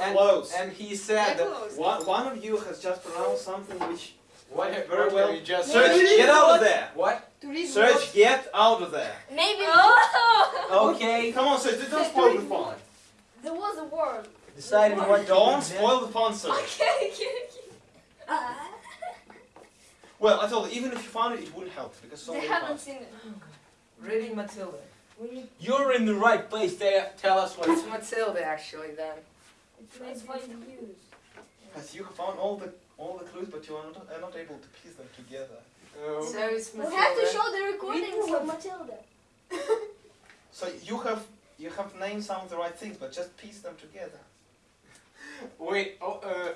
and, close. and he said that one, one of you has just pronounced something which what Very what well. you just Search, said. get out of there. What? To read Search, what? get out of there. Maybe Oh! Okay. Come on, Search, don't spoil the fun. there was a word. Deciding what to Don't spoil the fun, Search. Okay, okay, okay. Uh, Well, I told you, even if you found it, it wouldn't help because so they haven't parts. seen it. Reading Matilda. You're in the right place. There. Tell us what. It's Matilda actually then. It's by use. Because you have found all the all the clues, but you are not, are not able to piece them together. Oh. So it's We have to show the recordings of Matilda. So you have you have named some of the right things, but just piece them together. Wait. Oh. Uh.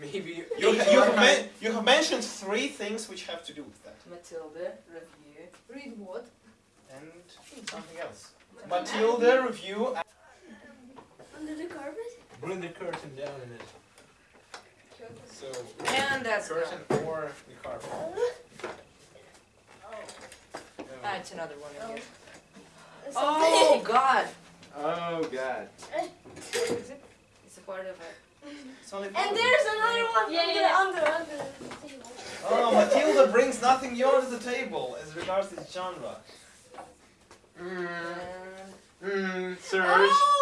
Maybe You, ha- you, have, men- you have mentioned three things which have to do with that, Matilda review. Read what? and something else. Matilda review. Under the carpet? bring the curtain down in it. So And that's curtain gone. or the carpet. Ah, it's another one Oh. again. It's Oh God! Oh God. It's a part of it. It's only And there's another one Yeah, under, yeah. under, under the table. Oh, Matilda brings nothing new to the table as regards this genre. Mm. And Mm. Search. Oh!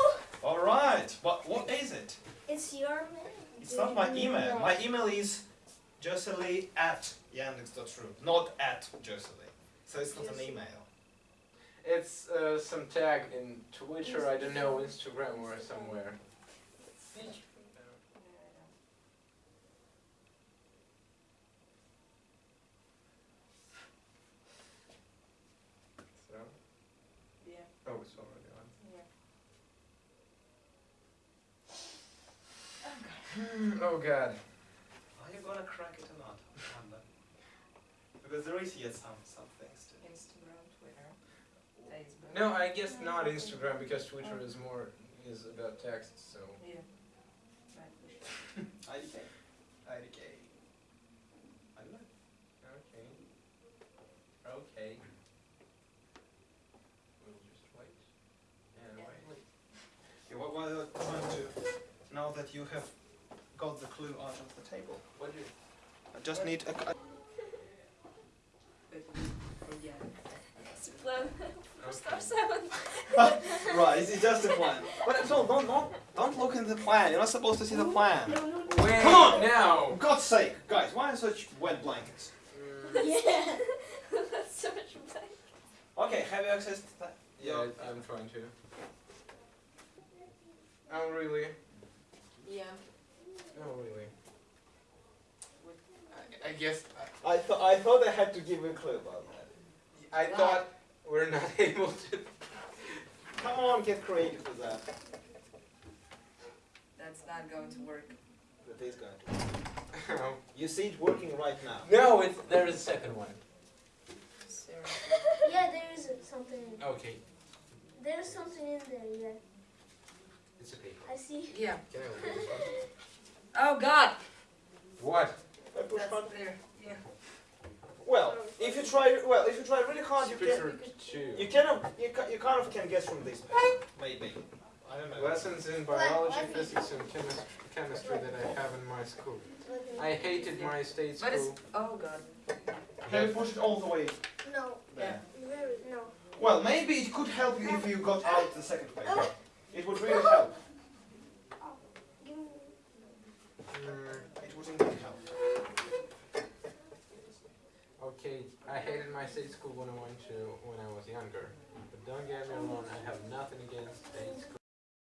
All right, but what is it? It's your name. It's not my email. My email is josely at yandex.ru, not at josely. So it's not an email. It's uh, some tag in Twitter. I don't know, Instagram or somewhere. So. yeah, Oh, it's already on. yeah. Hmm, oh God. Are you gonna crack it or not? I. Because there is yet some, some things to Instagram, Twitter, Facebook. No, I guess not Instagram because Twitter is more is about text. So. Yeah. Right, we IDK. IDK. I don't know. Okay. Okay. We'll just wait. And Yeah. wait. Yeah, what what I'm trying to, now that you have got the clue out of the table, What do? you? I just need a, a wait, yeah. It's a plan. Okay. Right, it's just a plan. But so don't don't don't look in the plan. You're not supposed to see the plan. No, no, no. Wait Come on! now. For God's sake, guys, why are such wet blankets? Mm, Yeah. That's so much black. Okay, have you accessed that? yeah, I- I'm trying to. Oh really? Yeah. Oh really? I, I guess uh, I thought I thought I had to give you a clue about that. I, I thought we're not able to. Come on, get creative with that. That's not going to work. That is going to. Oh. You see it working right now. No, it's there is a second one. Seriously. Yeah, there is something. in- there. Okay, There's something in there, yeah. it's a paper. I see. Yeah. Can I open this one? Oh God! What? I push That's button. there. Yeah. Well, if you try, well, if you try really hard, you can. Picture two. You kind of, you, ca- you kind of can guess from this. Maybe. I don't know. Lessons in biology, physics, and chemis- chemistry that I have in my school. I hated my state But it's school. oh God. Can you push it all the way No. there? Very, no. Well, maybe it could help you if you got out the second page. Oh. It would really help. Give me. Mm, It would indeed help. Okay, I hated my state school when I went to when I was younger. But don't get me wrong, I have nothing against state school.